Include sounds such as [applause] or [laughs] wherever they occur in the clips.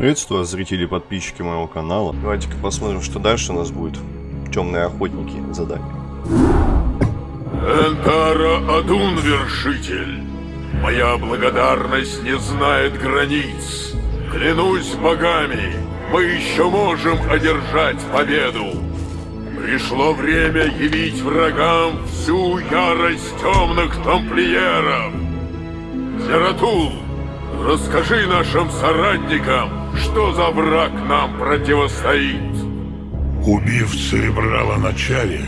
Приветствую зрители и подписчики моего канала. Давайте-ка посмотрим, что дальше у нас будет. Темные охотники задание. Энтара Адун, вершитель. Моя благодарность не знает границ. Клянусь богами, мы еще можем одержать победу. Пришло время явить врагам всю ярость темных тамплиеров. Зератул, расскажи нашим соратникам, что за враг нам противостоит. Убив Церебрала начале,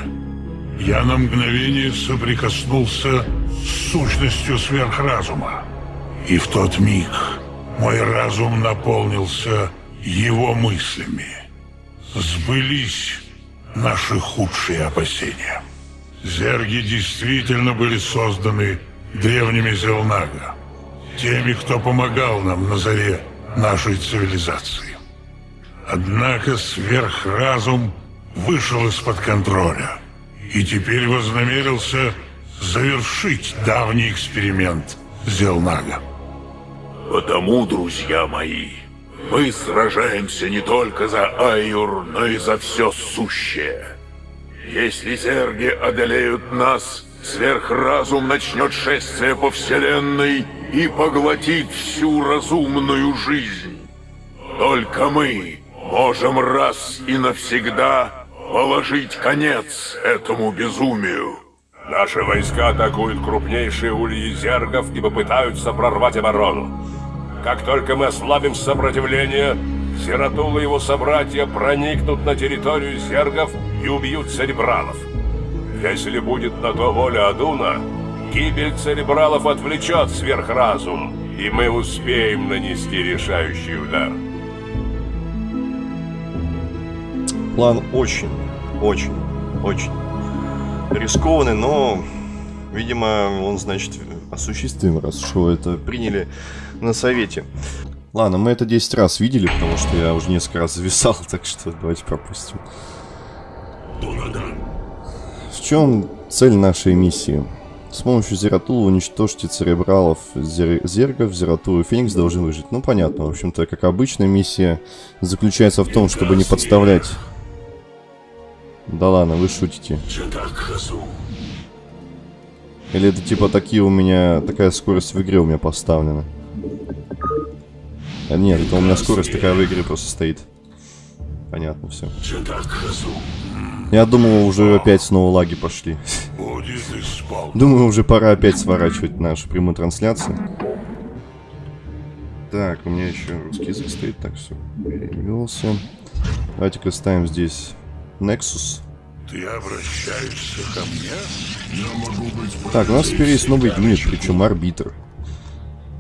я на мгновение соприкоснулся с сущностью сверхразума. И в тот миг мой разум наполнился его мыслями. Сбылись наши худшие опасения. Зерги действительно были созданы древними Зелнага, теми, кто помогал нам на заре нашей цивилизации. Однако сверхразум вышел из-под контроля и теперь вознамерился завершить давний эксперимент Зелнага. Потому, друзья мои, мы сражаемся не только за Айур, но и за все сущее. Если зерги одолеют нас, сверхразум начнет шествие по вселенной и поглотит всю разумную жизнь. Только мы можем раз и навсегда положить конец этому безумию. Наши войска атакуют крупнейшие ульи зергов и попытаются прорвать оборону. Как только мы ослабим сопротивление, Сиратул и его собратья проникнут на территорию зергов и убьют церебралов. Если будет на то воля Адуна, гибель церебралов отвлечет сверхразум, и мы успеем нанести решающий удар. План очень, очень, очень рискованный, но, видимо, он, значит, осуществим, раз что это приняли на совете. Ладно, мы это 10 раз видели, потому что я уже несколько раз [laughs] зависал, так что давайте пропустим. Чем цель нашей миссии? С помощью Зератула уничтожьте церебралов зер... зергов, Зератула и Феникс должны выжить. Ну, понятно. В общем-то, как обычная миссия заключается в том, чтобы не подставлять. Да ладно, вы шутите. Или это типа такие у меня... Такая скорость в игре у меня поставлена. А нет, это у меня скорость такая в игре просто стоит. Понятно, все. Я думал, уже опять снова лаги пошли. Думаю, уже пора опять сворачивать нашу прямую трансляцию. Так, у меня еще русский язык стоит, так все, перевелся. Давайте-ка ставим здесь Nexus. Ты обращаешься ко мне? Я могу быть Так, у нас теперь есть новый юнит, причем арбитр.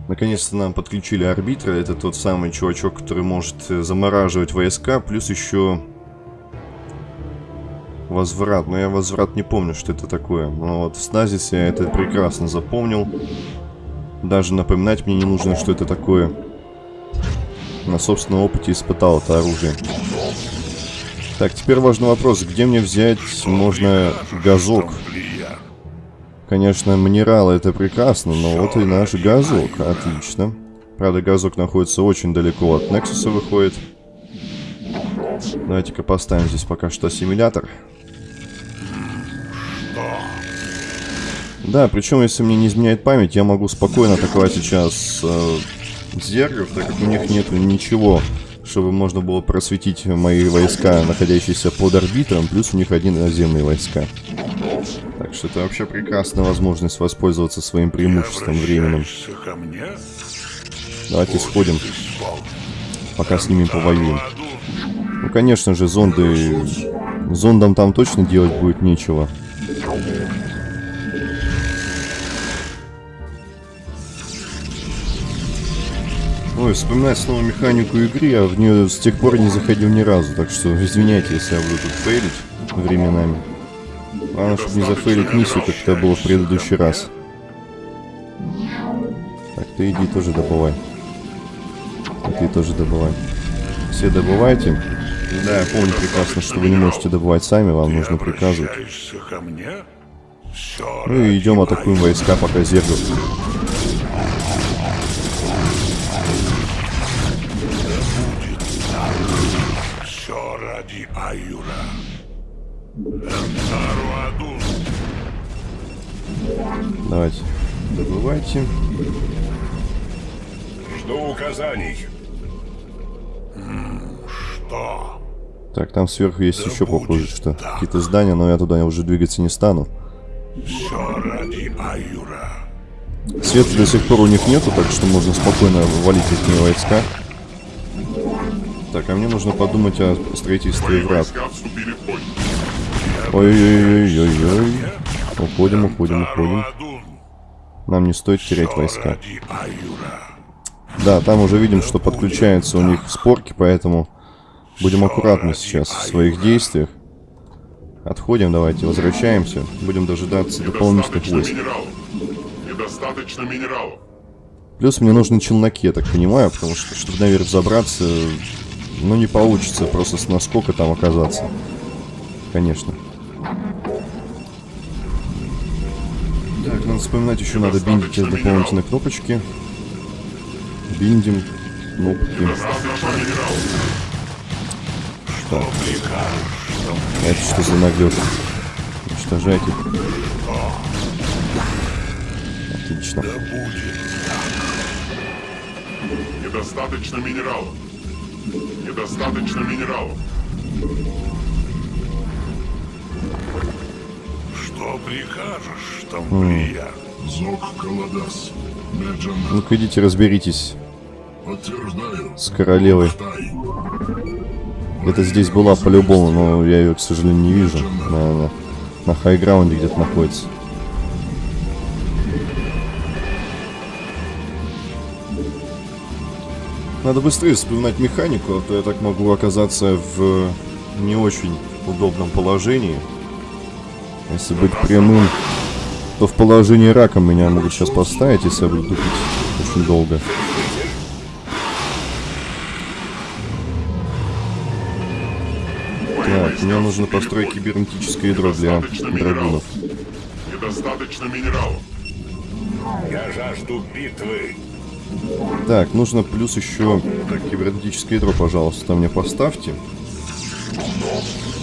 Наконец-то нам подключили арбитра. Это тот самый чувачок, который может замораживать войска, плюс еще Возврат. Но я возврат не помню, что это такое. Но вот в Сназисе я это прекрасно запомнил. Даже напоминать мне не нужно, что это такое. На собственном опыте испытал это оружие. Так, теперь важный вопрос. Где мне взять можно газок? Конечно, минералы это прекрасно, но вот и наш газок. Отлично. Правда, газок находится очень далеко от Нексуса выходит. Давайте-ка поставим здесь пока что ассимилятор. Да, причем, если мне не изменяет память, я могу спокойно атаковать сейчас э, зергов, так как у них нет ничего, чтобы можно было просветить мои войска, находящиеся под орбитром, плюс у них один наземные войска. Так что это вообще прекрасная возможность воспользоваться своим преимуществом временным. Давайте сходим, пока с ними повоюем. Ну, конечно же, зонды... Зондам там точно делать будет нечего. Ой, вспоминать снова механику игры, я в нее с тех пор не заходил ни разу, так что извиняйте, если я буду тут фейлить временами. Главное, чтобы не зафейлить миссию, как это было в предыдущий раз. Так, ты иди тоже добывай. Ты тоже добывай. Все добывайте. Да, я помню прекрасно, что вы не можете добывать сами, вам нужно приказывать. Ну и идем атакуем войска, пока зергов. Ради Айюра. Энтару Адун. Давайте, добывайте. Жду указаний. Что? Так, там сверху есть Да еще похоже, что какие-то здания, но я туда уже двигаться не стану. Все ради Айюра. Света до сих пор у них нету, так что можно спокойно валить их войска. Так, а мне нужно подумать о строительстве врат. Ой-ой-ой-ой-ой. Уходим, уходим, уходим. Нам не стоит терять войска. Да, там уже видим, что подключаются у них спорки, поэтому будем аккуратны сейчас в своих действиях. Отходим, давайте, возвращаемся. Будем дожидаться дополнительных войск. Недостаточно минералов. Плюс мне нужны челноки, я так понимаю, потому что, чтобы наверх забраться, ну, не получится просто с наскока там оказаться. Конечно. Так, надо вспоминать, еще надо биндить эти дополнительные кнопочки. Биндим кнопки. Так. Это что за наглёд? Уничтожайте. Отлично. Недостаточно минералов. Недостаточно минералов. Что прикажешь, Тамплия? Зок Каладас. Ну-ка идите разберитесь с королевой. Где-то здесь была по-любому, но я ее, к сожалению, не вижу. Наверное, на хайграунде где-то находится. Надо быстрее вспоминать механику, а то я так могу оказаться в не очень удобном положении. Если быть прямым, то в положении рака меня могут сейчас поставить, если я буду тупить очень долго. Так, мне нужно построить кибернетическое ядро для драгунов. Недостаточно минералов. Я жажду битвы. Так, нужно плюс еще кибернетическое ядро, пожалуйста, мне поставьте.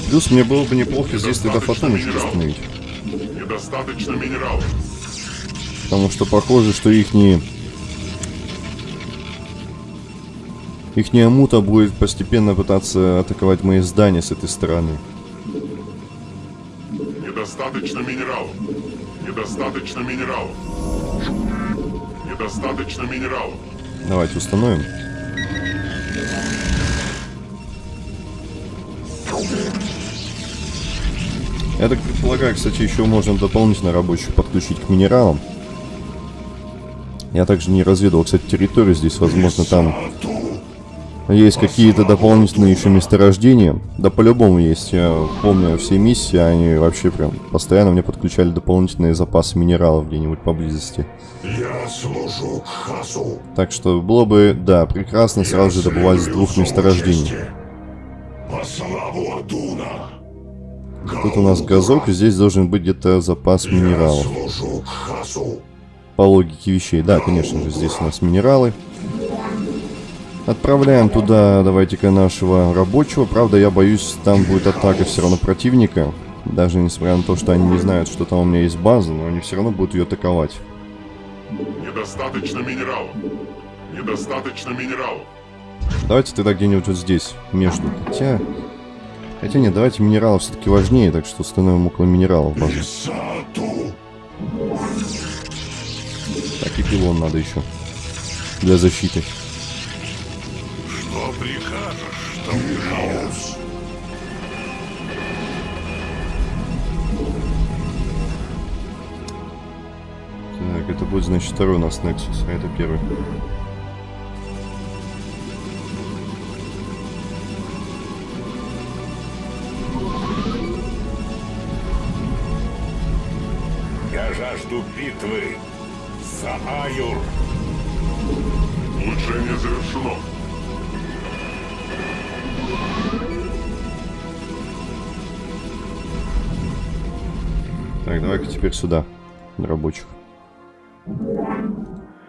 Плюс мне было бы неплохо здесь тогда фотоночку установить. Недостаточно минералов. Потому что похоже, что ихние... Ихняя мута будет постепенно пытаться атаковать мои здания с этой стороны. Недостаточно минералов. Недостаточно минералов. Недостаточно минералов. Давайте установим. Я так предполагаю, кстати, еще можно дополнительно рабочих подключить к минералам. Я также не разведывал, кстати, территорию здесь, возможно, там есть какие-то дополнительные еще месторождения. Да по-любому есть. Я помню все миссии, они вообще прям постоянно мне подключали дополнительные запасы минералов где-нибудь поблизости. Я служу Хасу. Так что было бы, да, прекрасно сразу же добывать с двух месторождений. По славу Адуна. Тут у нас газок, и здесь должен быть где-то запас минералов. По логике вещей. Да, конечно же, здесь у нас минералы. Отправляем туда, давайте-ка, нашего рабочего. Правда, я боюсь, там будет атака все равно противника. Даже несмотря на то, что они не знают, что там у меня есть база, но они все равно будут ее атаковать. Недостаточно минералов. Недостаточно минералов. Давайте тогда где-нибудь вот здесь, между. Хотя... Хотя нет, давайте минералов все-таки важнее, так что установим около минералов базу. Так и пилон надо еще. Для защиты. Что прикажешь, Тамплия? Так, это будет, значит, второй у нас Nexus, а это первый. Я жажду битвы. За Аюр. Улучшение завершено. Так, давай-ка теперь сюда, на рабочих.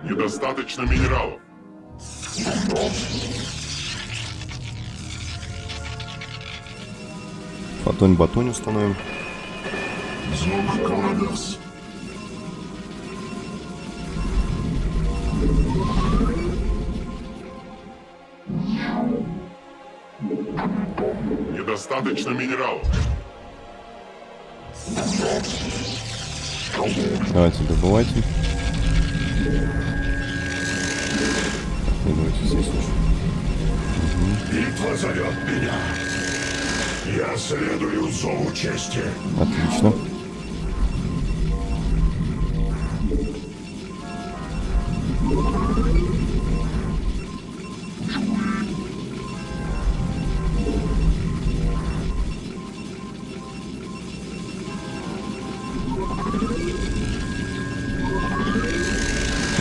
Недостаточно минералов. Фотонь-батонь установим. Зона Каладас. Недостаточно минералов. Давайте добывайте. Давайте здесь уже. Битва зовет меня. Я следую зову чести. Отлично.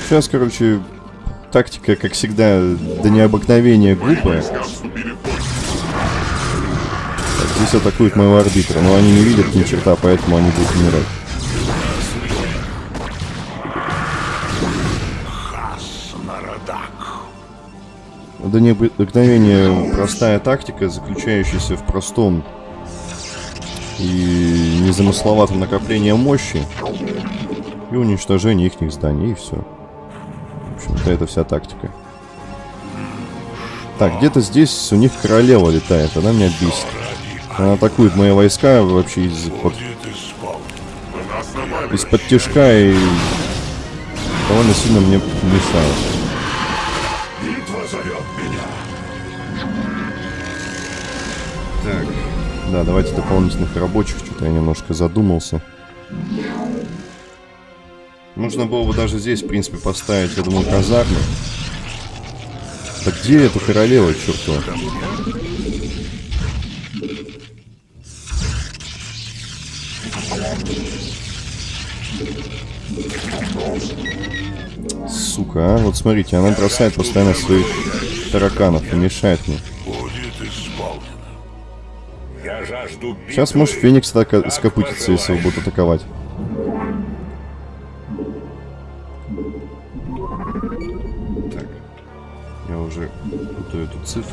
Сейчас, короче, тактика, как всегда, до необыкновения глупая. Так, здесь атакуют моего арбитра, но они не видят ни черта, поэтому они будут умирать. До необыкновения простая тактика, заключающаяся в простом и незамысловатом накоплении мощи и уничтожении их зданий, и все. Общем-то, это вся тактика. Так, где-то здесь у них королева летает, она меня бесит. Она атакует мои войска вообще из под, Вы нас напали. из-под тяжка и довольно сильно мне мешает. Так. Да, давайте дополнительных рабочих, что-то я немножко задумался. Нужно было бы даже здесь, в принципе, поставить, я думаю, казармы. Так где эта королева, чертова? Сука, а? Вот смотрите, она бросает постоянно своих тараканов и мешает мне. Сейчас, может, Феникс атака- скопытится, если его будут атаковать. Мгм.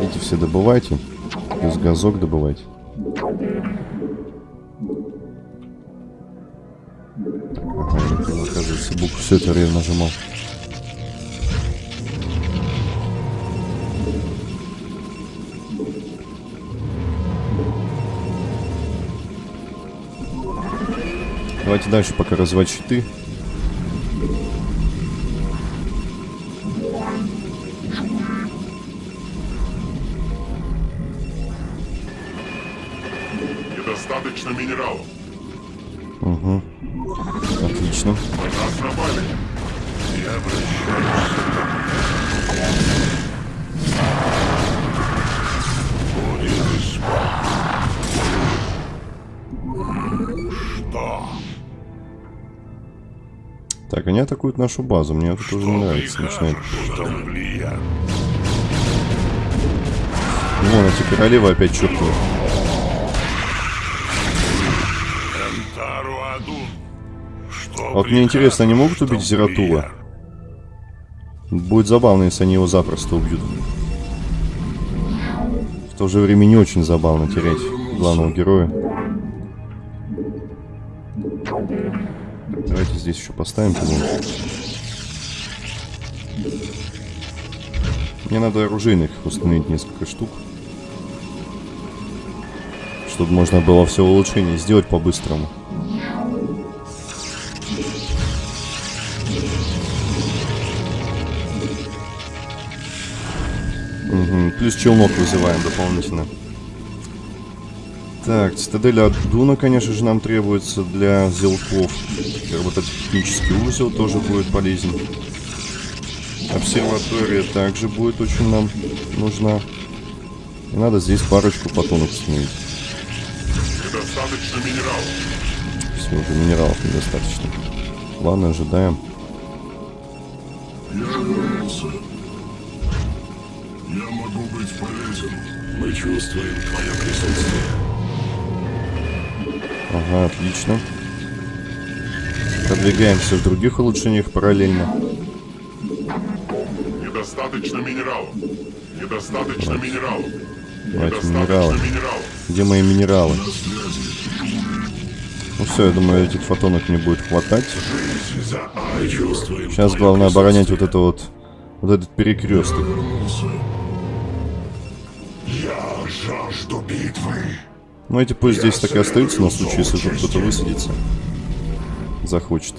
Эти все добывайте. Плюс газок добывайте. Ага, оказывается, букву все это время нажимал. Давайте дальше пока развивать щиты. Так, они атакуют нашу базу. Мне это тоже не нравится. Начинает. Вон эти королевы опять чертовы. А вот мне интересно, они могут убить Зератула? Будет забавно, если они его запросто убьют. В то же время не очень забавно терять главного героя. Давайте здесь еще поставим по Мне надо оружейных установить несколько штук. Чтобы можно было все улучшения сделать по-быстрому. Мгм, Плюс челнок вызываем дополнительно. Так, цитадель Адуна, конечно же, нам требуется для зелков. Робототехнический узел тоже будет полезен. Обсерватория также будет очень нам нужна. И надо здесь парочку фотонов установить. Недостаточно минералов. Все, уже минералов недостаточно. Ладно, ожидаем. Я вернулся. Я могу быть полезен. Мы чувствуем твое присутствие. Ага, отлично. Продвигаемся в других улучшениях параллельно. Недостаточно минералов. Недостаточно минералов. Давайте Недостаточно минералы. минералов. Где мои минералы? Ну все, я думаю, этих фотонок мне будет хватать. Сейчас главное оборонять вот это вот, вот этот перекресток. Я жажду битвы. Ну эти пусть здесь так и остаются на случай, если тут кто-то высадится. Захочет.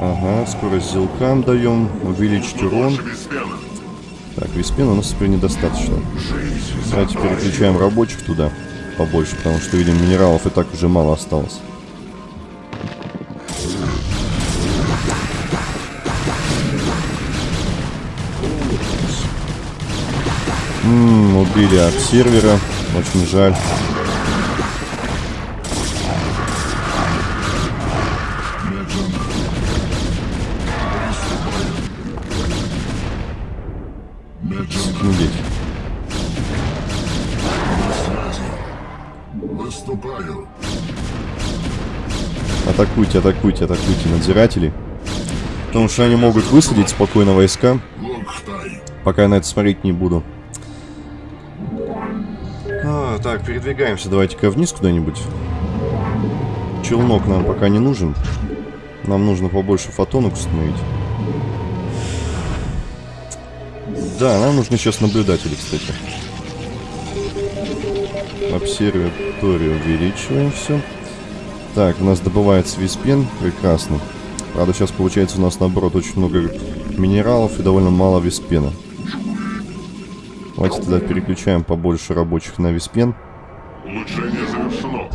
Ага, скорость зелкам даем, увеличить урон. Так, виспена у нас теперь недостаточно. Давайте переключаем рабочих туда побольше, потому что, видим, минералов и так уже мало осталось. М, убили от сервера. Очень жаль. Выступаю. Атакуйте, атакуйте, атакуйте надзирателей. Потому что они могут высадить спокойно войска. Пока я на это смотреть не буду. Так, передвигаемся. Давайте-ка вниз куда-нибудь. Челнок нам пока не нужен. Нам нужно побольше фотонок установить. Да, нам нужны сейчас наблюдатели, кстати. Обсерваторию увеличиваем все. Так, у нас добывается виспен. Прекрасно. Правда, сейчас получается у нас, наоборот, очень много минералов и довольно мало виспена. Давайте тогда переключаем побольше рабочих на виспен. Улучшение завершено.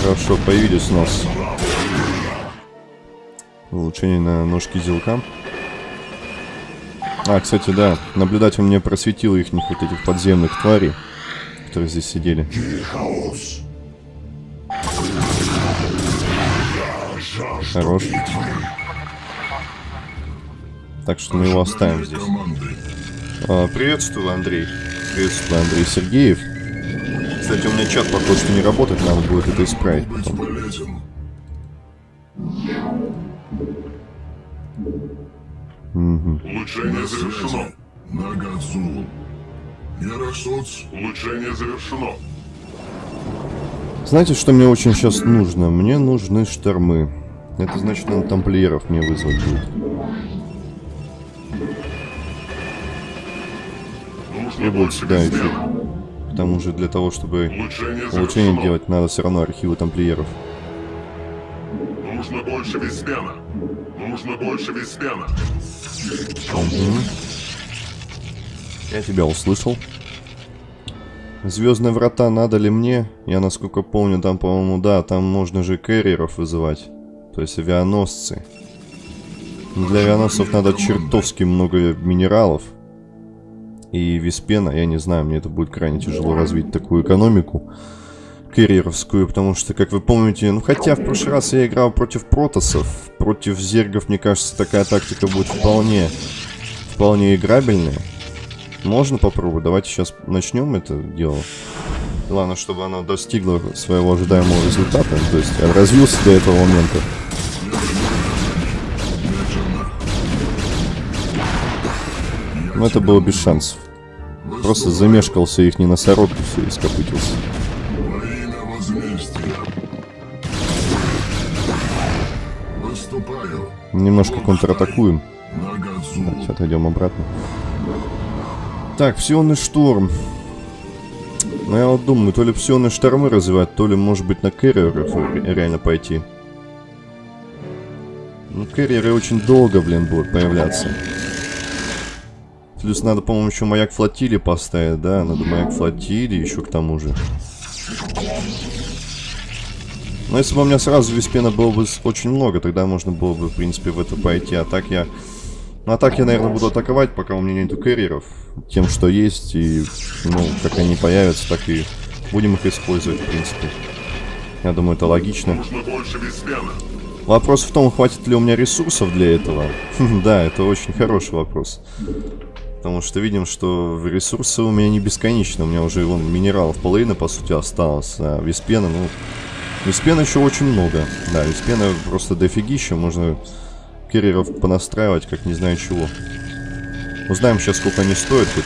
Хорошо, появились у нас улучшение на ножки зелка. А, кстати, да, наблюдатель мне просветил их вот этих подземных тварей, которые здесь сидели. Хаос. Хорош. Так что мы его оставим здесь. А, приветствую, Андрей. Приветствую, Андрей Сергеев. Кстати, у меня чат пока что не работает, надо будет это исправить потом. Улучшение завершено. Нагадзул. Ярасоц. Улучшение завершено. Знаете, что мне очень сейчас нужно? Мне нужны штормы. Это значит, нам тамплиеров мне вызвать будет. И будет сюда еще. К тому же для того, чтобы Улучшение улучшение делать, надо все равно архивы тамплиеров. Нужно больше Виспена. Нужно больше Виспена. Я тебя услышал. Звездные врата надо ли мне? Я насколько помню, там, по-моему, да, там можно же кэрриеров вызывать. То есть авианосцы. Но Для авианосцев надо чертовски много минералов. И виспена, я не знаю, мне это будет крайне тяжело развить такую экономику кэрриеровскую, потому что, как вы помните, ну хотя в прошлый раз я играл против протосов, против зергов, мне кажется, такая тактика будет вполне, вполне играбельная. Можно попробовать. Давайте сейчас начнем это дело. Главное, чтобы оно достигло своего ожидаемого результата. То есть развился до этого момента. Но это было без шансов. Просто замешкался их не носорог и все, и скопытился. Немножко контратакуем. Давайте отойдем обратно. Так, псионный шторм. Ну я вот думаю, то ли псионные штормы развивать, то ли может быть на кэрриеров ре- реально пойти. Ну кэрриеры очень долго, блин, будут появляться. Плюс надо, по-моему, еще маяк флотилии поставить, да? Надо маяк флотилии еще к тому же. Но если бы у меня сразу виспена было бы очень много, тогда можно было бы, в принципе, в это пойти. А так я... Ну, а так я, наверное, буду атаковать, пока у меня нету кэрриеров. Тем, что есть, и, ну, как они появятся, так и будем их использовать, в принципе. Я думаю, это логично. Вопрос в том, хватит ли у меня ресурсов для этого. [laughs] да, это очень хороший вопрос. Потому что видим, что ресурсы у меня не бесконечны. У меня уже вон минералов половина, по сути, осталось. А виспена, ну... Виспена еще очень много. Да, виспена просто дофигища. Можно керреров понастраивать, как не знаю чего. Узнаем сейчас, сколько они стоят тут.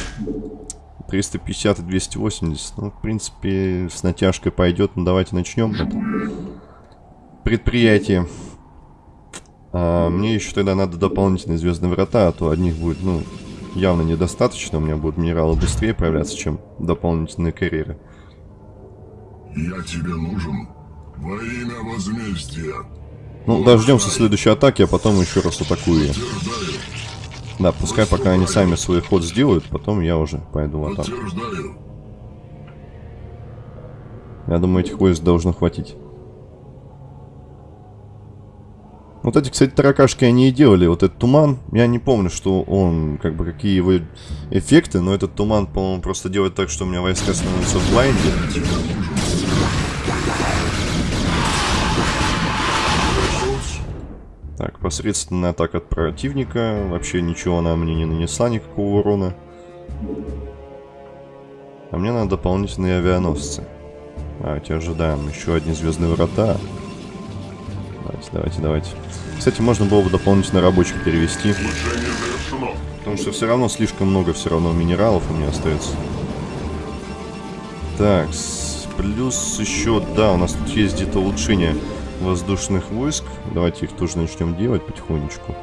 350 и 280. Ну, в принципе, с натяжкой пойдет. Ну, давайте начнем предприятие. А, мне еще тогда надо дополнительные звездные врата, а то одних будет, ну, явно недостаточно. У меня будут минералы быстрее появляться, чем дополнительные карьеры. Я тебе нужен во имя возмездия. Ну, дождемся следующей атаки, а потом еще раз атакую я. Да, пускай пока они сами свой ход сделают, потом я уже пойду в атаку. Я думаю, этих войск должно хватить. Вот эти, кстати, таракашки они и делали. Вот этот туман, я не помню, что он, как бы, какие его эффекты, но этот туман, по-моему, просто делает так, что у меня войска становятся в блайнде. Так, посредственная атака от противника. Вообще ничего она мне не нанесла, никакого урона. А мне надо дополнительные авианосцы. Давайте ожидаем еще одни звездные врата. Давайте, давайте, давайте. Кстати, можно было бы дополнительно рабочих перевести. Потому что все равно слишком много все равно минералов у меня остается. Так, плюс еще, да, у нас тут есть где-то улучшение воздушных войск. Давайте их тоже начнем делать потихонечку.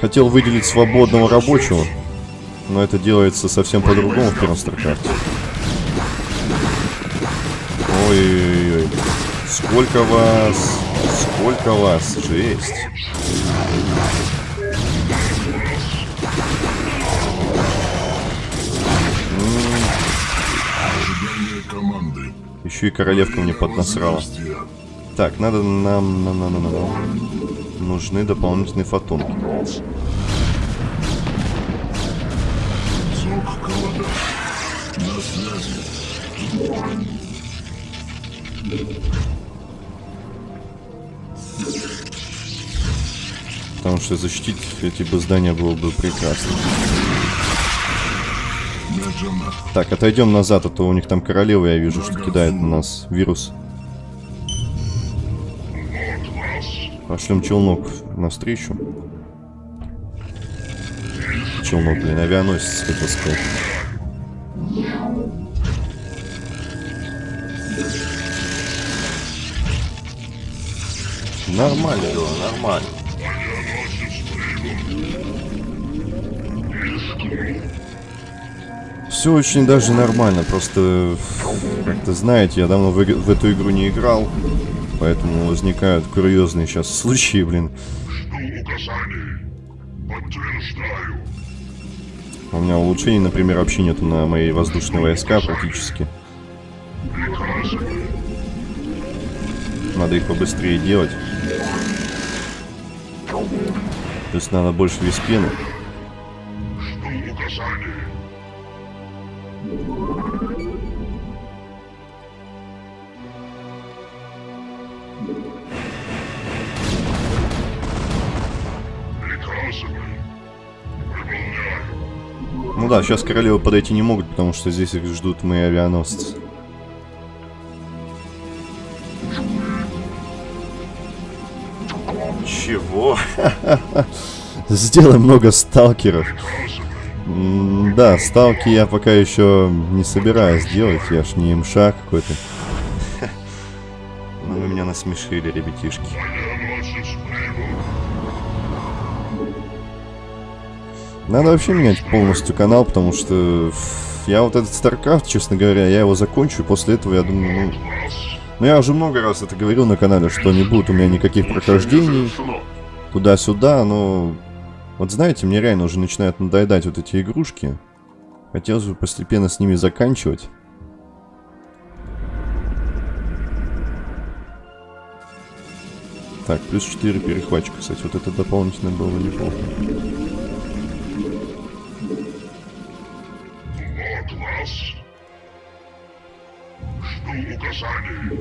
Хотел выделить свободного рабочего, но это делается совсем по-другому в первом старкрафте. Ой-ой-ой. Сколько вас? Сколько вас? Жесть. Еще и королевка мне поднасрала. Так, надо нам, нам, нам, нам, нам. Нужны дополнительные фотонки. На связи. Потому что защитить эти бы здания было бы прекрасно. Так, отойдем назад, а то у них там королева, я вижу, что кидает на нас вирус. Пошлем челнок навстречу. Челнок, блин, авианосец, хотел сказать. Нормально было, нормально. Все очень даже нормально, просто, как-то знаете, я давно в, в эту игру не играл, поэтому возникают курьезные сейчас случаи, блин. У меня улучшений, например, вообще нету на мои воздушные войска практически. Надо их побыстрее делать. То есть надо больше виспена. Ну да, сейчас королевы подойти не могут, потому что здесь их ждут мои авианосцы. Чего? [laughs] Сделай много сталкеров. Да, сталки я пока еще не собираюсь делать, я ж не имша какой-то. Но ну, вы меня насмешили, ребятишки. Надо вообще менять полностью канал, потому что я вот этот StarCraft, честно говоря, я его закончу, и после этого я думаю, ну... Ну я уже много раз это говорил на канале, что не будет у меня никаких прохождений туда-сюда, но... Вот знаете, мне реально уже начинают надоедать вот эти игрушки. Хотелось бы постепенно с ними заканчивать. Так, плюс 4 перехватчика, кстати. Вот это дополнительно было неплохо. Жду указаний.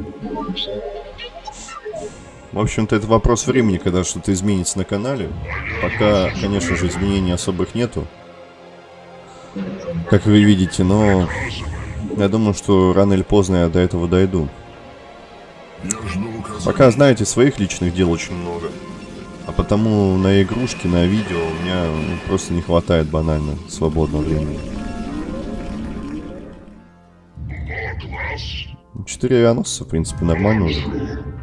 В общем-то, это вопрос времени, когда что-то изменится на канале. Пока, конечно же, изменений особых нету. Как вы видите, но... Я думаю, что рано или поздно я до этого дойду. Пока, знаете, своих личных дел очень много. А потому на игрушки, на видео у меня просто не хватает банально свободного времени. Четыре авианосца, в принципе, нормально уже.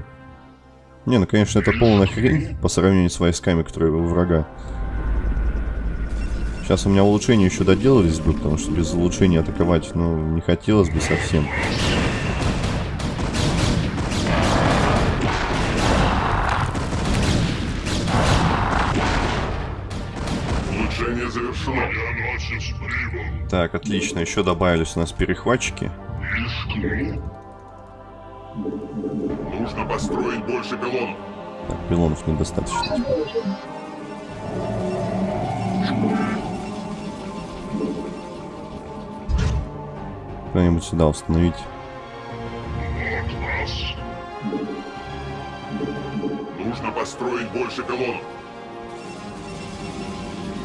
Не, ну, конечно, это полная хрень по сравнению с войсками, которые у врага. Сейчас у меня улучшения еще доделались бы, потому что без улучшения атаковать, ну, не хотелось бы совсем. Улучшение завершено. Так, отлично. Еще добавились у нас перехватчики. Нужно построить больше пилонов. Так, пилонов недостаточно. Кто-нибудь сюда установить. Нужно построить больше пилонов.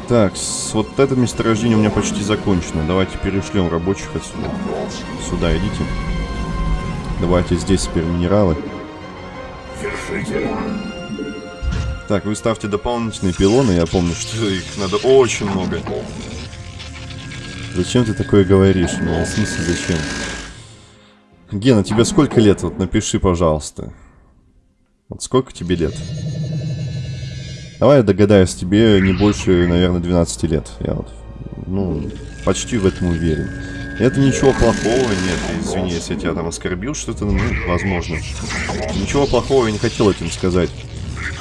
Так, с вот это месторождение у меня почти закончено. Давайте перешлем рабочих отсюда. Сюда идите. Давайте здесь теперь минералы. Вершитель. Так, вы ставьте дополнительные пилоны. Я помню, что их надо очень много. Зачем ты такое говоришь? Ну, в смысле, зачем? Гена, тебе сколько лет? Вот напиши, пожалуйста. Вот сколько тебе лет? Давай я догадаюсь, тебе не больше, наверное, 12 лет. Я вот, ну, почти в этом уверен. Это ничего плохого, нет, извини, если я тебя там оскорбил, что-то, ну, возможно. Ничего плохого я не хотел этим сказать.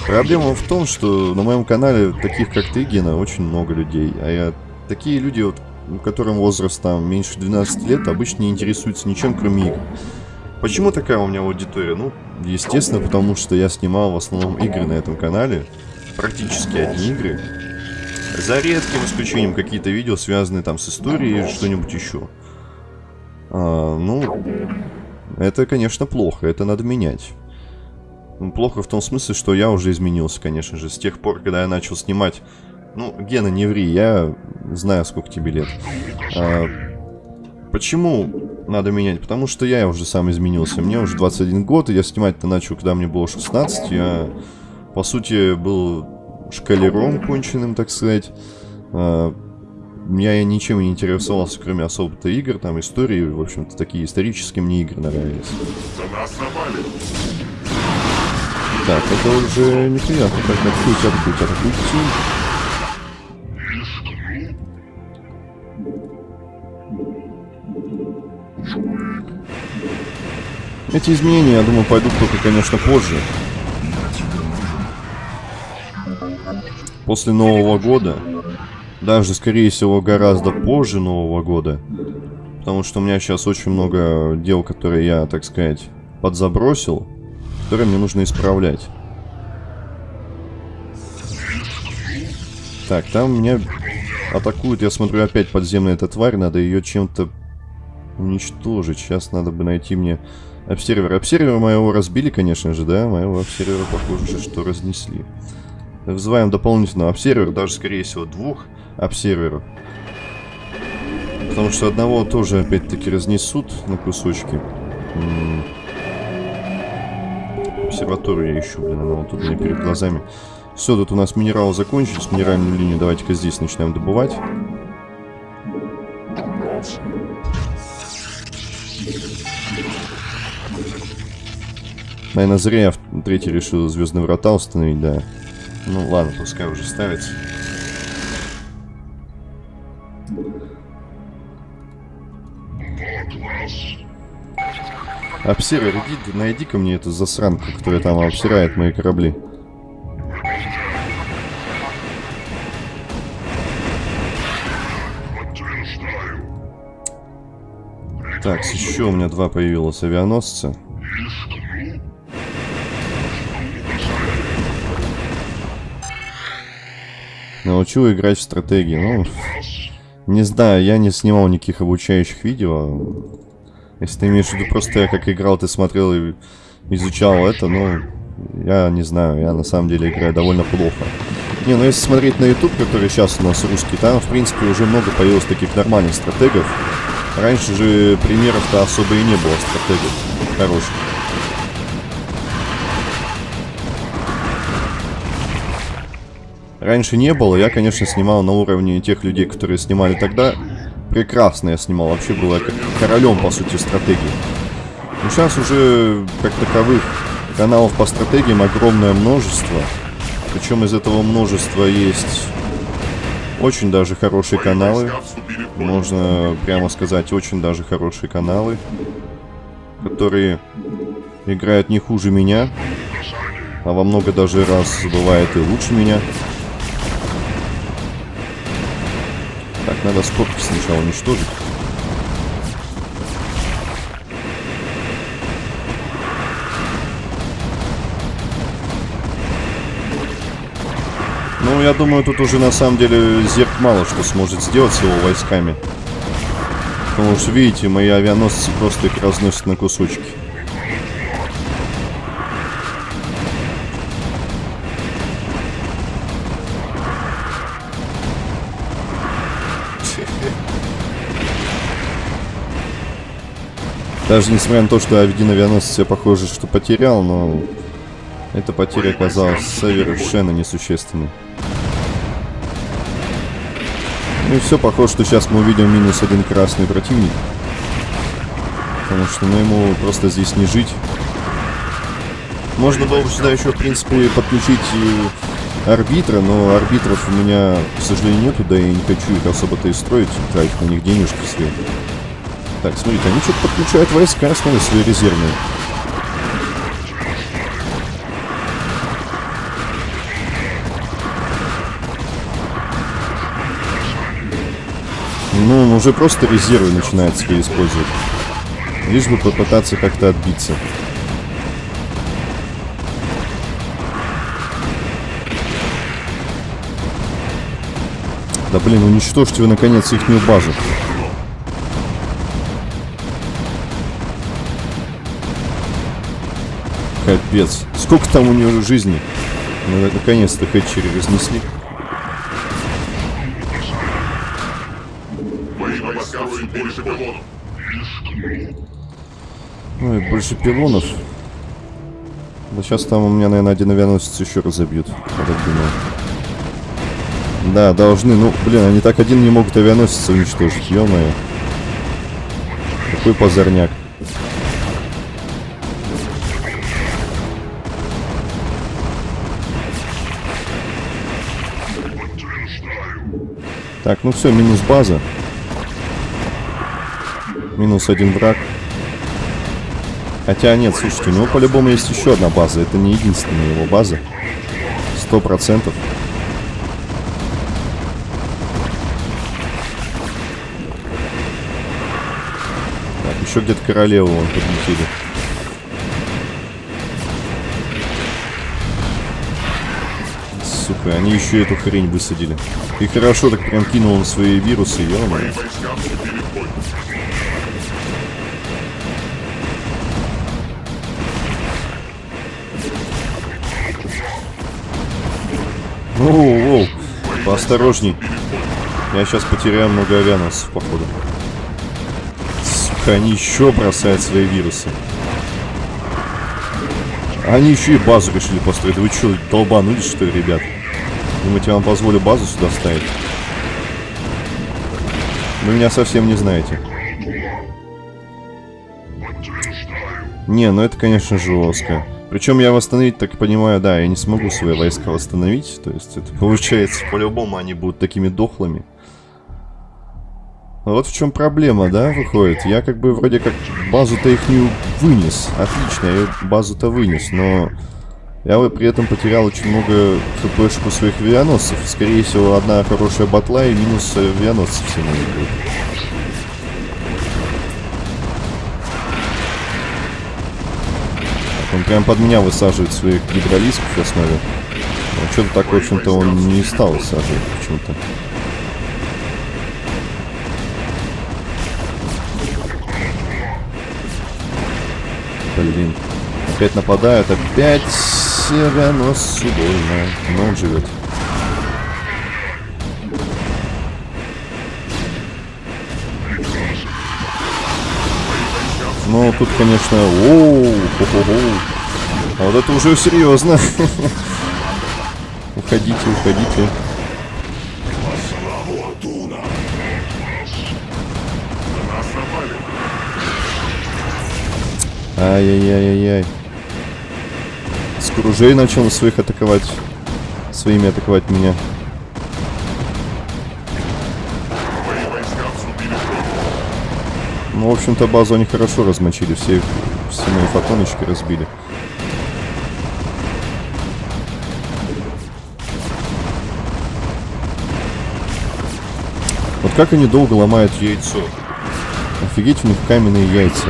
Проблема в том, что на моем канале таких, как ты, Гена, очень много людей. А я... Такие люди, вот, которым возраст там меньше 12 лет, обычно не интересуются ничем, кроме игр. Почему такая у меня аудитория? Ну, естественно, потому что я снимал в основном игры на этом канале. Практически одни игры. За редким исключением какие-то видео, связанные там с историей что-нибудь еще. А, ну, это, конечно, плохо, это надо менять. Ну, Плохо в том смысле, что я уже изменился, конечно же, с тех пор, когда я начал снимать... Ну, Гена, не ври, я знаю, сколько тебе лет. А, почему надо менять? Потому что я уже сам изменился. Мне уже 21 год, и я снимать-то начал, когда мне было 16. Я, по сути, был шкалером конченым, так сказать. А, меня я ничем не интересовался, кроме особо-то игр, там, истории, в общем-то, такие исторические мне игры нравились. Так, это уже неприятно. Так, атакуйте, атакуйте, атакуйте. Эти изменения, я думаю, пойдут только, конечно, позже. После Нового года. Даже, скорее всего, гораздо позже Нового года. Потому что у меня сейчас очень много дел, которые я, так сказать, подзабросил которые мне нужно исправлять. Так, там меня атакует, я смотрю, опять подземная эта тварь, надо ее чем-то уничтожить. Сейчас надо бы найти мне обсервер. Обсервера моего разбили, конечно же, да? Моего обсервера, похоже, что разнесли. Вызываем дополнительного обсервера, даже, скорее всего, двух обсерверов. Потому что одного тоже, опять-таки, разнесут на кусочки. М обсерваторию я ищу, блин, она вот тут у меня перед глазами. Все, тут у нас минералы закончились, минеральную линию давайте-ка здесь начнем добывать. Наверное, зря я третий решил звездные врата установить, да. Ну ладно, пускай уже ставится. Обсервер, иди, найди-ка мне эту засранку, которая там обсирает мои корабли. Так, еще у меня два появилось авианосца. Научу играть в стратегии. Ну, не знаю, я не снимал никаких обучающих видео. Если ты имеешь в виду просто я как играл, ты смотрел и изучал это, ну, Я не знаю, я на самом деле играю довольно плохо. Не, ну если смотреть на YouTube, который сейчас у нас русский, там, в принципе, уже много появилось таких нормальных стратегов. Раньше же примеров-то особо и не было стратегов хороших. Раньше не было, я, конечно, снимал на уровне тех людей, которые снимали тогда. Прекрасно я снимал, вообще было как королем, по сути, стратегии. Но сейчас уже, как таковых, каналов по стратегиям огромное множество. Причем из этого множества есть очень даже хорошие каналы. Можно прямо сказать, очень даже хорошие каналы. Которые играют не хуже меня. А во много даже раз бывает и лучше меня. Так, надо скобки сначала уничтожить. Ну, я думаю, тут уже на самом деле Зерк мало что сможет сделать с его войсками. Потому что, видите, мои авианосцы просто их разносят на кусочки. Даже несмотря на то, что один авианосец я похоже, что потерял, но эта потеря оказалась совершенно несущественной. Ну и все, похоже, что сейчас мы увидим минус один красный противник. Потому что ну, ему просто здесь не жить. Можно было бы сюда еще, в принципе, подключить арбитра, но арбитров у меня, к сожалению, нету, да и не хочу их особо-то и строить, тратить на них денежки все. Так, смотрите, они что-то подключают войска, смотри, свои резервные. Ну, он уже просто резервы начинает себе использовать. Лишь бы попытаться как-то отбиться. Да блин, уничтожьте вы наконец ихнюю базу. Капец. Сколько там у нее жизни? Ну, наконец-то хэтчери разнесли. пилонов. Ой, больше пилонов. Да сейчас там у меня, наверное, один авианосец еще разобьют. Да, должны. Ну, блин, они так один не могут авианосец уничтожить. Ё-моё. Какой позорняк. Так, ну все, минус база. Минус один враг. Хотя нет, слушайте, у него по-любому есть еще одна база. Это не единственная его база. Сто процентов. Так, еще где-то королеву вон подлетели. Сука, они еще эту хрень высадили. И хорошо так прям кинул он свои вирусы, ё-моё. Оу, поосторожней. Я сейчас потеряю много авианосцев, походу. Сука, они еще бросают свои вирусы. Они еще и базу решили построить. Вы что, долбанулись, что ли, ребят? Думаете, я вам позволю базу сюда ставить? Вы меня совсем не знаете. Не, ну это, конечно, жестко. Причем я восстановить, так понимаю, да, я не смогу свои войска восстановить. То есть это получается, по-любому они будут такими дохлыми. Вот в чем проблема, да, выходит. Я как бы вроде как базу-то их не вынес. Отлично, я базу-то вынес, но... Я при этом потерял очень много хпшек у своих авианосцев. Скорее всего, одна хорошая батла и минус авианосцев все мои. Он прям под меня высаживает своих гидролисков в основе. А что-то так, в общем-то, он не стал высаживать почему-то. Блин. Опять нападают, опять Здесь авианосцу больно, но он живет. Ну, тут, конечно, оу, хо -хо -хо. А вот это уже серьезно. [laughs] уходите, уходите. Ай-яй-яй-яй-яй. Скружей начал своих атаковать. Своими атаковать меня. Ну, в общем-то, базу они хорошо размочили. Все, все мои фотоночки разбили. Вот как они долго ломают яйцо. Офигеть, у них каменные яйца.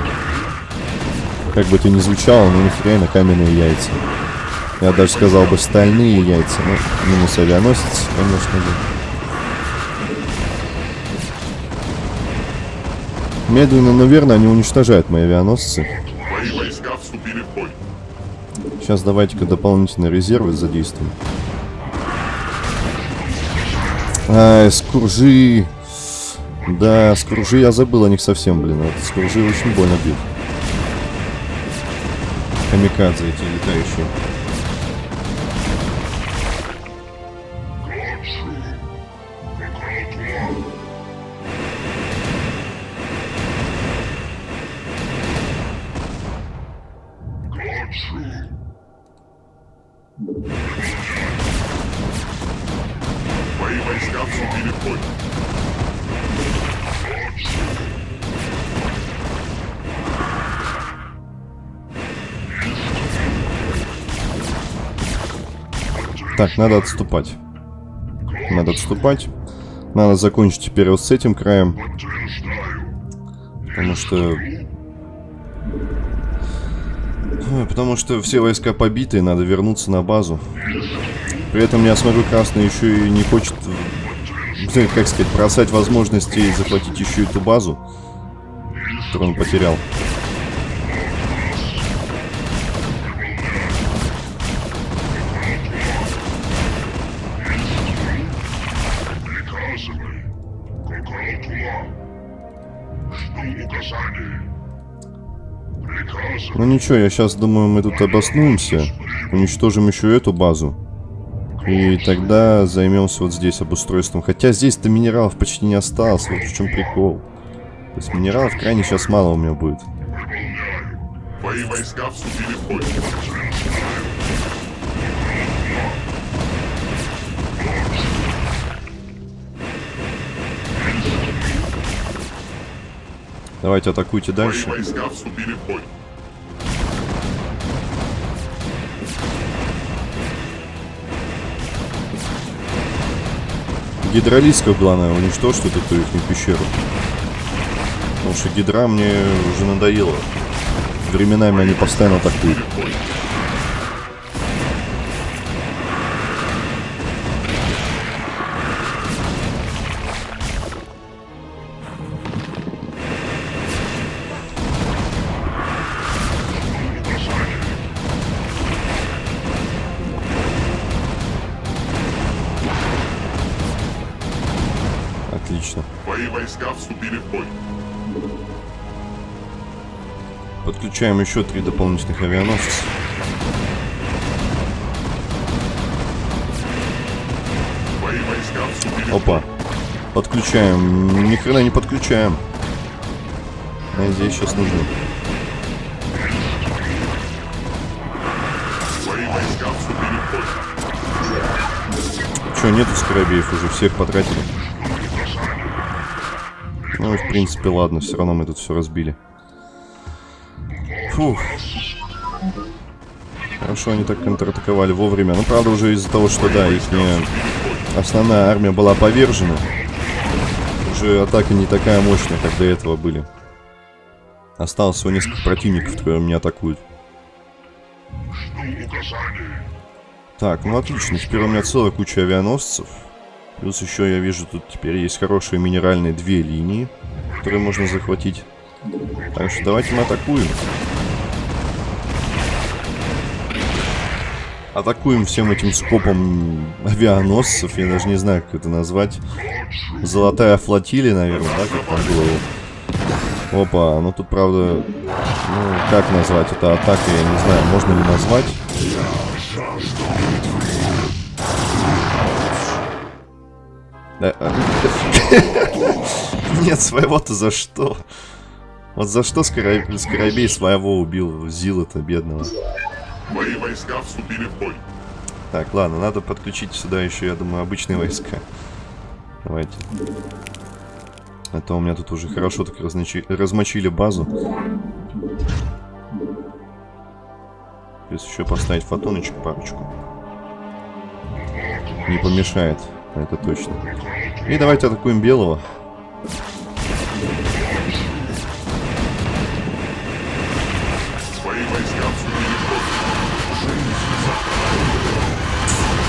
Как бы это ни звучало, но у них реально каменные яйца. Я даже сказал бы стальные яйца. Ну, минус авианосец, конечно же. Медленно, но верно они уничтожают мои авианосцы. Сейчас давайте-ка дополнительные резервы задействуем. Ай, скуржи. Да, скуржи я забыл о них совсем, блин. Вот скуржи очень больно бьют. Камикадзе эти летающие. Надо отступать. Надо отступать. Надо закончить теперь вот с этим краем. Потому что... Потому что все войска побиты, надо вернуться на базу. При этом я смотрю, Красный еще и не хочет, э, как сказать, бросать возможности захватить еще эту базу, которую он потерял. Ничего, я сейчас думаю, мы тут обоснуемся, уничтожим еще эту базу. И тогда займемся вот здесь обустройством. Хотя здесь-то минералов почти не осталось, вот в чем прикол. То есть минералов крайне сейчас мало у меня будет. Твои войска вступили в бой. Давайте атакуйте Твои дальше. войска вступили в бой. Гидролисков, главное, уничтожить эту их пещеру. Потому что гидра мне уже надоело. Временами они постоянно атакуют. Отлично. Твои войска вступили в бой. Подключаем еще три дополнительных авианосца. Опа. Подключаем. Ни хрена не подключаем. Сейчас нужно. Войска вступили в бой. Че, нету скоробеев уже, всех потратили. Ну и в принципе, ладно, все равно мы тут все разбили. Фух. Хорошо, они так контратаковали вовремя. Ну, правда, уже из-за того, что, да, их основная армия была повержена. Уже атака не такая мощная, как до этого были. Осталось всего несколько противников, которые меня атакуют. Так, ну отлично. Теперь у меня целая куча авианосцев. Плюс еще я вижу, тут теперь есть хорошие минеральные две линии, которые можно захватить. Так что давайте мы атакуем. атакуем всем этим скопом авианосцев. Я даже не знаю, как это назвать. Золотая флотилия, наверное, да, как там было. Опа, ну тут, правда, ну, как назвать это атакой, я не знаю, можно ли назвать. [laughs] Нет, своего-то за что? Вот за что Скоробей, Скоробей своего убил Зила-то бедного? Мои войска вступили в бой. Так, ладно, надо подключить сюда еще, я думаю, обычные войска. Давайте. А то у меня тут уже хорошо так разночи... размочили базу. Плюс еще поставить фотоночек парочку. Не помешает, это точно. И давайте атакуем белого.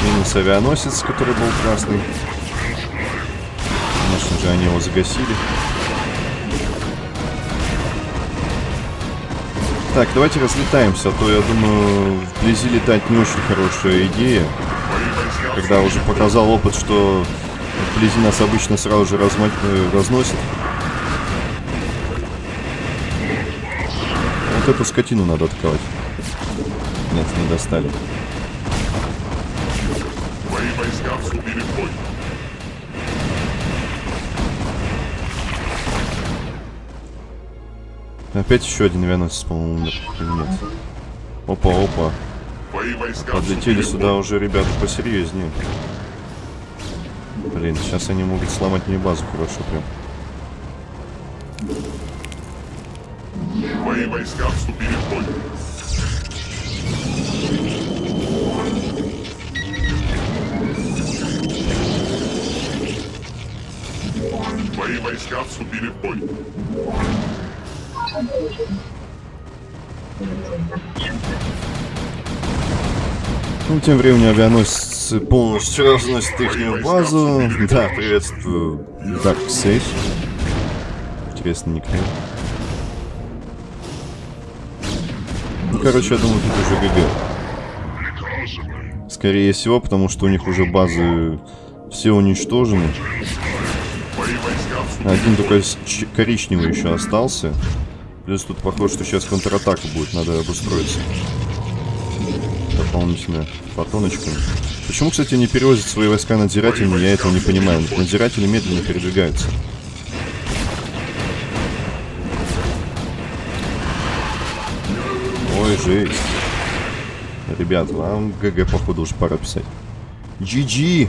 Минус авианосец, который был красный. Конечно же, они его загасили. Так, давайте разлетаемся, а то, я думаю, вблизи летать не очень хорошая идея. Когда уже показал опыт, что вблизи нас обычно сразу же разма... э, разносит. Вот эту скотину надо атаковать. Нет, не достали. Мои войска вступили в бой. Опять еще один авианосец, по-моему, умер. Или нет? Опа, опа. Подлетели сюда уже ребята посерьезнее. Блин, сейчас они могут сломать мне базу хорошо прям. Мои войска вступили в бой. Мои войска вступили в бой. Ну, тем временем авианосцы полностью разносят их базу. Да, приветствую. Dark Sage. Интересный никнейм. Ну, короче, я думаю, тут уже ГГ. Скорее всего, потому что у них уже базы все уничтожены. Один только коричневый еще остался. Плюс тут похоже, что сейчас контратака будет, надо обустроиться. Дополнительно фотоночками. Почему, кстати, не перевозят свои войска надзирателями, я этого не понимаю. Надзиратели медленно передвигаются. Ой, жесть. Ребят, вам ГГ, походу, уж пора писать. GG!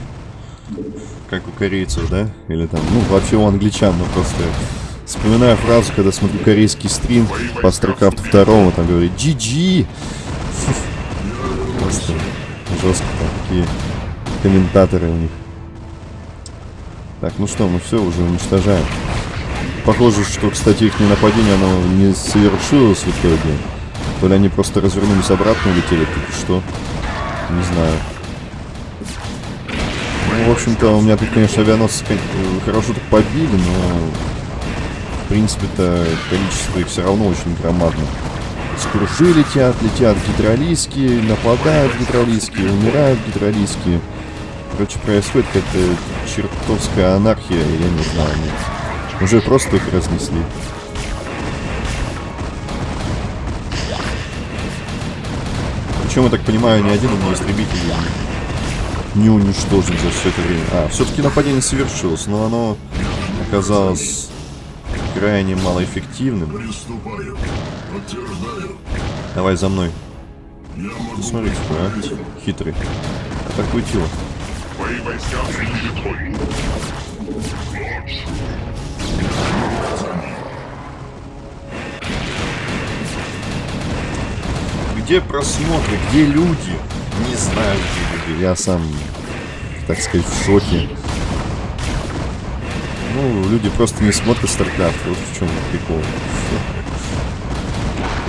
Как у корейцев, да? Или там, ну, вообще у англичан, но просто... Вспоминаю фразу, когда смотрю корейский стрим по StarCraft 2, там говорит GG! Просто жестко такие комментаторы у них. Так, ну что, мы все уже уничтожаем. Похоже, что, кстати, их нападение, оно не совершилось в итоге. То ли они просто развернулись обратно, улетели, тут что. Не знаю. Ну, в общем-то, у меня тут, конечно, авианосцы э, хорошо так побили, но... В принципе-то количество их все равно очень громадно. Скружи летят, летят гидролийские, нападают гидролийские, умирают гидролийские. Короче, происходит какая-то чертовская анархия, я не знаю. нет. Уже просто их разнесли. Причем, я так понимаю, ни один у меня истребитель не уничтожен за все это время. А, все-таки нападение совершилось, но оно оказалось крайне малоэффективным. Приступаю. Подтверждаю. Давай за мной. Я могу Смотрите, а? Хитрый. Атакуйте его. Войска бой. Где просмотры? Где люди? Не знаю, где люди. Я сам, так сказать, в шоке. Ну, люди просто не смотрят StarCraft. Вот в чем прикол.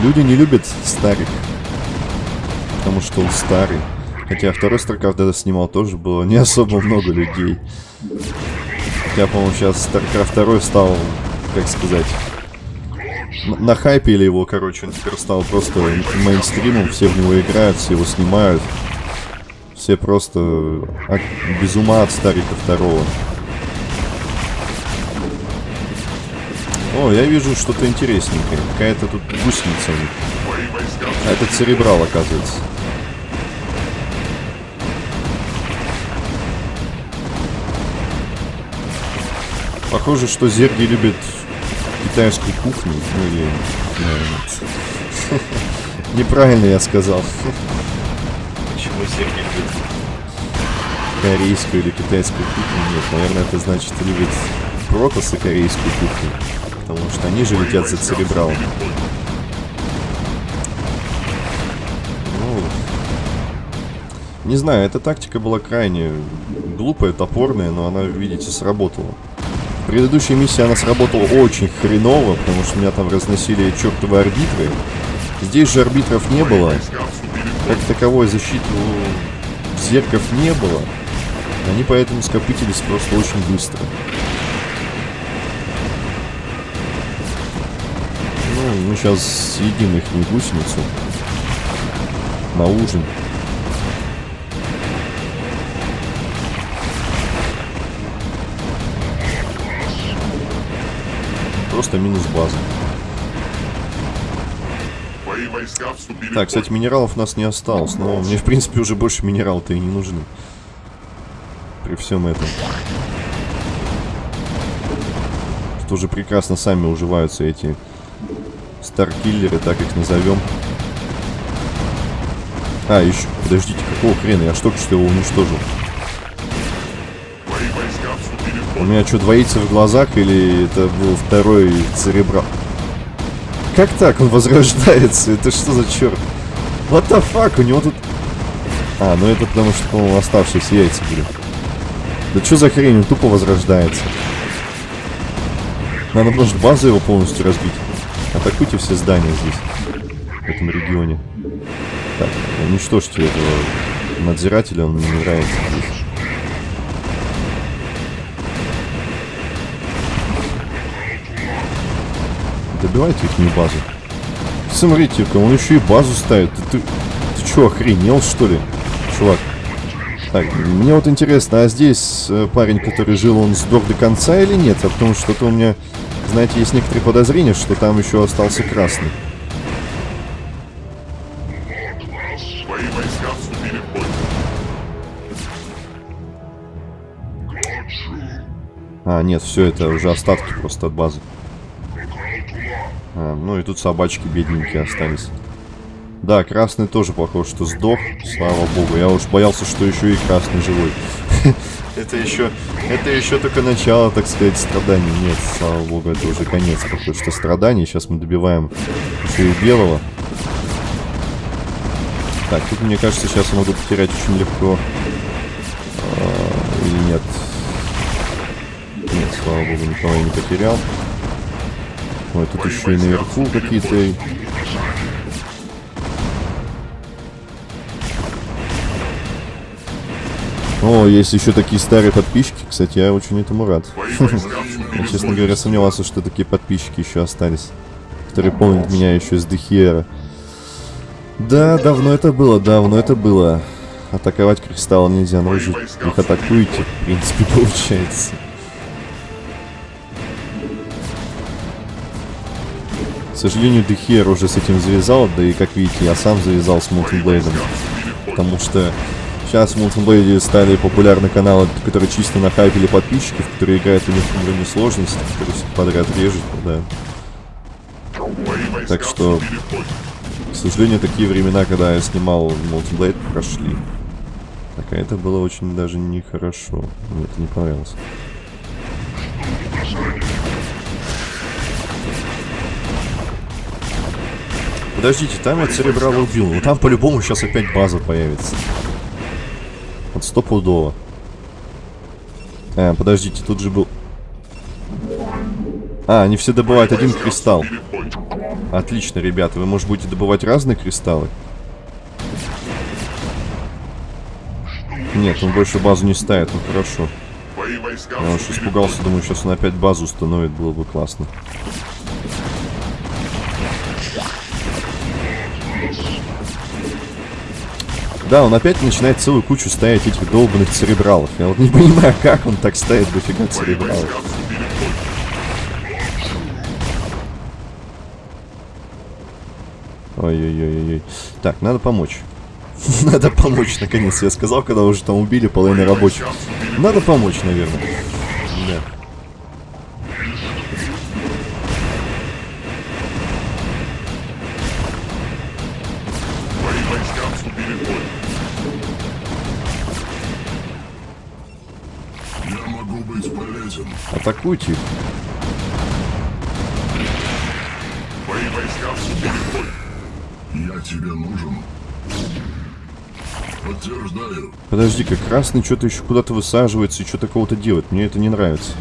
Люди не любят старых. Потому что он старый. Хотя второй StarCraft когда снимал тоже было не особо много людей. Хотя, по-моему, сейчас StarCraft 2 стал, как сказать, н- нахайпили его, короче, он теперь стал просто мейнстримом, все в него играют, все его снимают. Все просто от- без ума от Старика второго. О, я вижу что-то интересненькое. Какая-то тут гусеница А это церебрал, оказывается. Похоже, что зерги любят китайскую кухню. Ну или... наверное, [laughs] Неправильно я сказал. Почему зерги любят? Корейскую или китайскую кухню. Нет, наверное, это значит любит протасы корейскую кухню. Потому что они же летят за церебралом. Ну, не знаю, эта тактика была крайне глупая, топорная, но она, видите, сработала. В предыдущей миссии она сработала очень хреново, потому что меня там разносили чертовы арбитры. Здесь же арбитров не было. Как таковой защиты у зерков не было. Они поэтому скопытились просто очень быстро. Ну, мы сейчас съедим их гусеницу. На ужин. Просто минус база. Так, кстати, минералов у нас не осталось, но мне, в принципе, уже больше минерал-то и не нужны. При всем этом. Тут уже прекрасно сами уживаются эти старкиллеры, так их назовем. А, еще, подождите, какого хрена? Я ж только что его уничтожил. У меня что, двоится в глазах или это был второй церебрал? Как так? Он возрождается? Это что за черт? What the fuck? У него тут... А, ну это потому что, по-моему, оставшиеся яйца были. Да что за хрень? Он тупо возрождается. Надо просто базу его полностью разбить. Атакуйте все здания здесь, в этом регионе. Так, уничтожьте этого надзирателя, он мне не нравится здесь. Добивайте их базу. Смотрите-ка, он еще и базу ставит. Ты, ты, ты что, охренел, что ли, чувак? Так, мне вот интересно, а здесь э, парень, который жил, он сдох до конца или нет? А потому что то у меня, знаете, есть некоторые подозрения, что там еще остался красный. А, нет, все, это уже остатки просто от базы. А, ну и тут собачки бедненькие остались. Да, красный тоже похож, что сдох, слава богу. Я уж боялся, что еще и красный живой. [laughs] Это еще, это еще только начало, так сказать, страданий. Нет, слава богу, это уже конец какой что страданий. Сейчас мы добиваем еще и белого. Так, тут, мне кажется, сейчас я могу потерять очень легко. А, Или нет? Нет, слава богу, никого я не потерял. Ой, тут еще и наверху какие-то... О, есть еще такие старые подписчики. Кстати, я очень этому рад. [laughs] Я, честно говоря, сомневался, что такие подписчики еще остались. Которые помнят меня еще с Дехиера. Да, давно это было, давно это было. Атаковать кристалл нельзя, но вы же их атакуете, в принципе, [laughs] получается. К сожалению, Дехиер уже с этим завязал, да и, как видите, я сам завязал с Мултенблейдом. Потому что сейчас в Мултенблейде стали популярны каналы, которые чисто нахайпили подписчиков, которые играют у них на уровне сложности, которые всех подряд режут, да. Твои войска Так что, в к сожалению, такие времена, когда я снимал Мултенблейд, прошли. Так, а это было очень даже нехорошо. Мне это не понравилось. Подождите, там я Церебрала убил. Ну там по-любому сейчас опять база появится. Стопудово. А, подождите, тут же был... А, они все добывают один кристалл. Отлично, ребята. Вы, может, будете добывать разные кристаллы? Нет, он больше базу не ставит. Ну, хорошо. Я уж испугался, думаю, сейчас он опять базу установит, было бы классно. Да, он опять начинает целую кучу ставить этих долбанных церебралов. Я вот не понимаю, как он так ставит дофига церебралов. Ой-ой-ой-ой. Так, надо помочь. [laughs] Надо помочь, наконец, я сказал, когда уже там убили половину рабочих. Надо помочь, наверное. Да. Атакуйте их. Мои войска вступили в бой. Я тебе нужен. Подтверждаю. Подожди-ка, красный что-то еще куда-то высаживается и что-то кого-то делает. Мне это не нравится.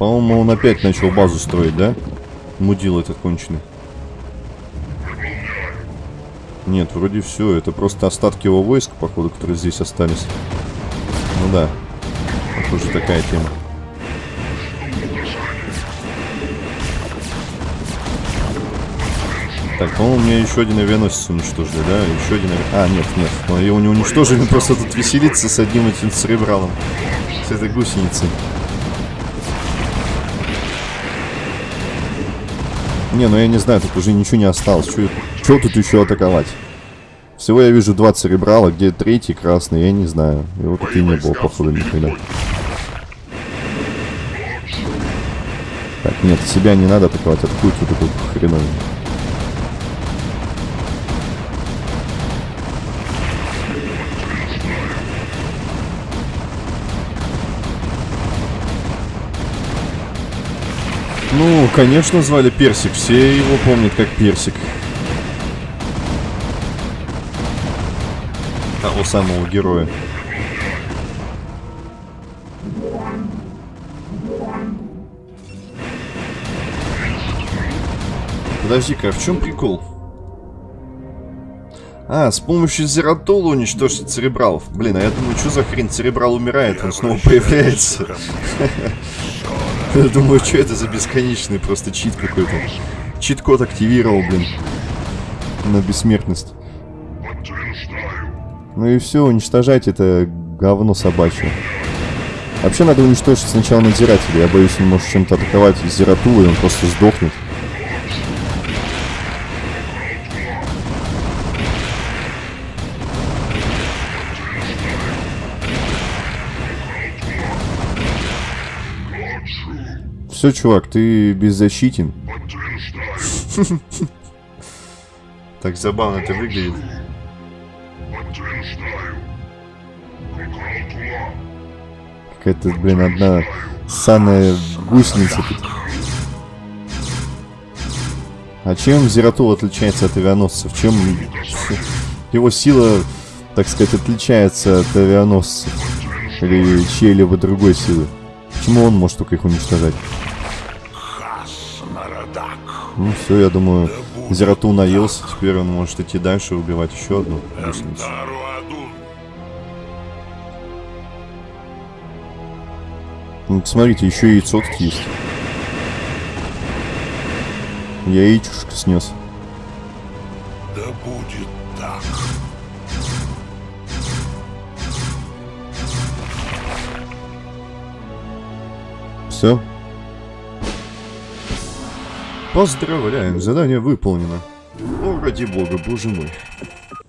По-моему, он опять начал базу строить, да? Мудил этот конченый. Нет, вроде все. Это просто остатки его войск, походу, которые здесь остались. Ну да. Похоже, такая тема. Так, по-моему, у меня еще один авианосец уничтожили, да? Еще один ави- А, нет, нет. Мы его не уничтожили, [laughs] просто тут веселится с одним этим церебралом. С этой гусеницей. Не, ну я не знаю, тут уже ничего не осталось. Чего тут еще атаковать? Всего я вижу два церебрала, где третий красный, я не знаю. Его тут и не было, походу, никогда. Так, нет, себя не надо атаковать, атакуйте вот эту хреновину. Конечно, звали Персик. Все его помнят как Персик. Того самого героя. Подожди-ка, а в чем прикол? А, с помощью Зератола уничтожить церебралов. Блин, а я думаю, что за хрень церебрал умирает, он снова появляется. [laughs] Я думаю, что это за бесконечный просто чит какой-то. Чит-код активировал, блин. На бессмертность. Ну и все, уничтожать это говно собачье. Вообще надо уничтожить сначала надзирателя. Я боюсь, он может чем-то атаковать Зератула, и он просто сдохнет. Все, чувак, ты беззащитен. Так забавно это выглядит. Какая-то, блин, одна саная гусеница. А чем Зератул отличается от авианосцев? Чем его сила, так сказать, отличается от авианосцев? Или чьей-либо другой силы? Почему он может только их уничтожать? Ну все, я думаю, Зератул наелся, теперь он может идти дальше и убивать еще одну гусеницу. Ну, смотрите, еще яйцо тут есть. Яичушка снес. Да будет так. Все. Поздравляем, задание выполнено. О, ради бога, боже мой.